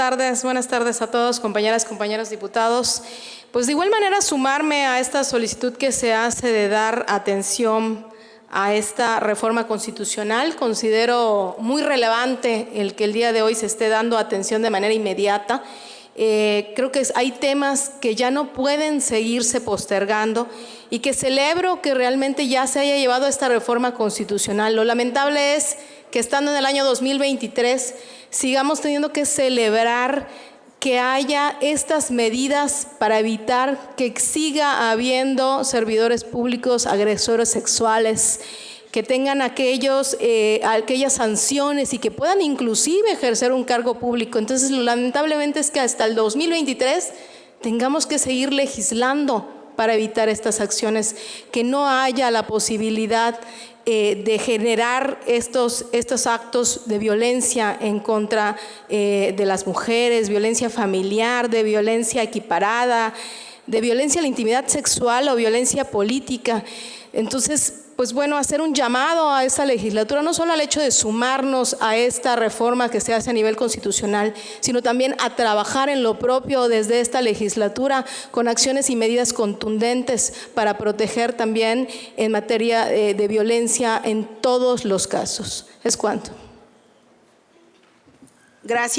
tardes, buenas tardes a todos, compañeras, compañeros diputados. Pues de igual manera sumarme a esta solicitud que se hace de dar atención a esta reforma constitucional. Considero muy relevante el que el día de hoy se esté dando atención de manera inmediata. Eh, creo que hay temas que ya no pueden seguirse postergando y que celebro que realmente ya se haya llevado esta reforma constitucional. Lo lamentable es que estando en el año 2023 sigamos teniendo que celebrar que haya estas medidas para evitar que siga habiendo servidores públicos agresores sexuales, que tengan aquellos, eh, aquellas sanciones y que puedan inclusive ejercer un cargo público. Entonces, lamentablemente es que hasta el 2023 tengamos que seguir legislando para evitar estas acciones, que no haya la posibilidad eh, de generar estos, estos actos de violencia en contra eh, de las mujeres, violencia familiar, de violencia equiparada, de violencia a la intimidad sexual o violencia política. Entonces, pues bueno, hacer un llamado a esta legislatura, no solo al hecho de sumarnos a esta reforma que se hace a nivel constitucional, sino también a trabajar en lo propio desde esta legislatura con acciones y medidas contundentes para proteger también en materia eh, de violencia en todos los casos. Es cuanto. Gracias.